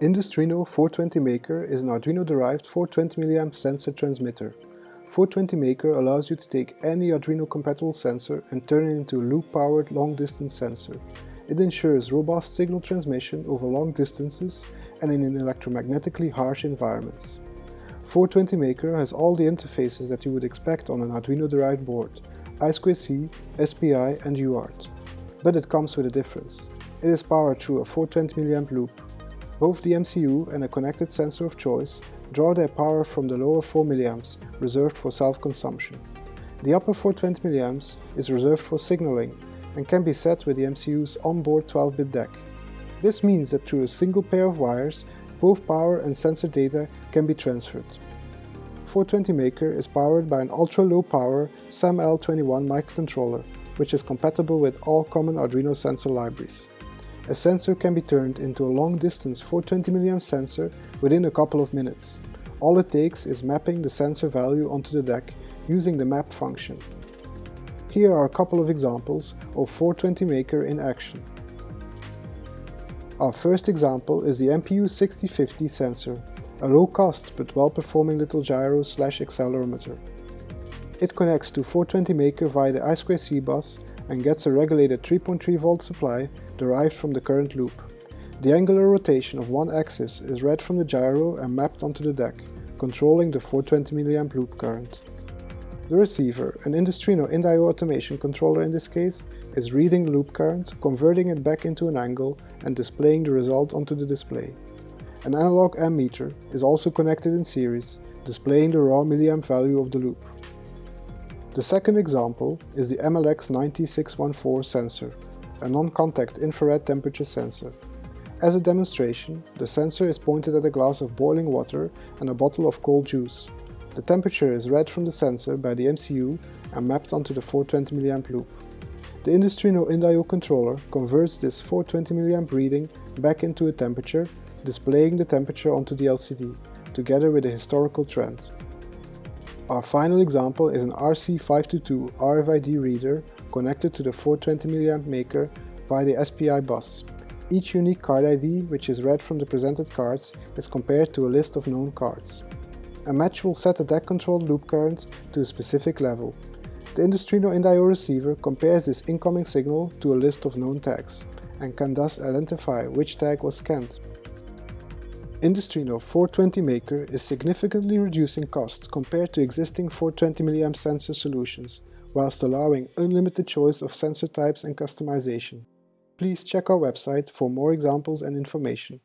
Industruino 420 Maker is an Arduino-derived 420 mA sensor transmitter. 420 Maker allows you to take any Arduino-compatible sensor and turn it into a loop-powered long-distance sensor. It ensures robust signal transmission over long distances and in an electromagnetically harsh environments. 420 Maker has all the interfaces that you would expect on an Arduino-derived board, I2C, SPI and UART. But it comes with a difference. It is powered through a 420 mA loop. Both the MCU and a connected sensor of choice draw their power from the lower 4 mA reserved for self-consumption. The upper 420 mA is reserved for signaling and can be set with the MCU's onboard 12-bit DAC. This means that through a single pair of wires, both power and sensor data can be transferred. 420 Maker is powered by an ultra-low power SAM-L21 microcontroller, which is compatible with all common Arduino sensor libraries. A sensor can be turned into a long-distance 420 mA sensor within a couple of minutes. All it takes is mapping the sensor value onto the DAC using the map function. Here are a couple of examples of 420 Maker in action. Our first example is the MPU 6050 sensor, a low-cost but well-performing little gyro slash accelerometer. It connects to 420 Maker via the I2C bus and gets a regulated 3.3 volt supply derived from the current loop. The angular rotation of one axis is read from the gyro and mapped onto the DAC, controlling the 420 mA loop current. The receiver, an Industruino InDio automation controller in this case, is reading the loop current, converting it back into an angle and displaying the result onto the display. An analog ammeter is also connected in series, displaying the raw milliamp value of the loop. The second example is the MLX9614 sensor, a non-contact infrared temperature sensor. As a demonstration, the sensor is pointed at a glass of boiling water and a bottle of cold juice. The temperature is read from the sensor by the MCU and mapped onto the 420 mA loop. The Industruino InDio controller converts this 420 mA reading back into a temperature, displaying the temperature onto the LCD, together with a historical trend. Our final example is an RC522 RFID reader connected to the 420 mA maker via the SPI bus. Each unique card ID, which is read from the presented cards, is compared to a list of known cards. A match will set the DAC-controlled loop current to a specific level. The Industruino InDio receiver compares this incoming signal to a list of known tags, and can thus identify which tag was scanned. Industruino 420 Maker is significantly reducing costs compared to existing 420 mA sensor solutions, whilst allowing unlimited choice of sensor types and customization. Please check our website for more examples and information.